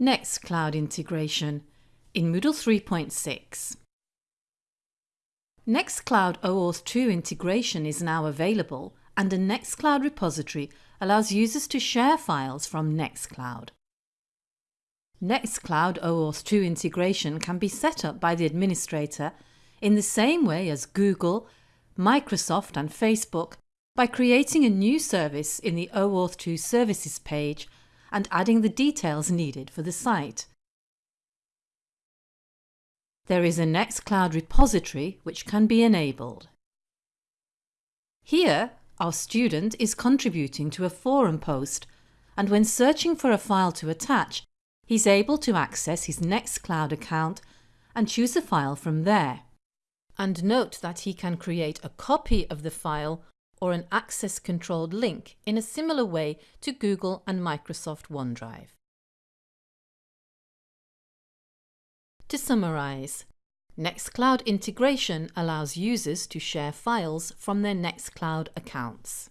Nextcloud integration in Moodle 3.6. Nextcloud OAuth 2 integration is now available and a Nextcloud repository allows users to share files from Nextcloud. Nextcloud OAuth 2 integration can be set up by the administrator in the same way as Google, Microsoft and Facebook by creating a new service in the OAuth 2 services page and adding the details needed for the site. There is a Nextcloud repository which can be enabled. Here, our student is contributing to a forum post and when searching for a file to attach, he's able to access his Nextcloud account and choose a file from there. And note that he can create a copy of the file or an access-controlled link in a similar way to Google and Microsoft OneDrive. To summarise, Nextcloud integration allows users to share files from their Nextcloud accounts.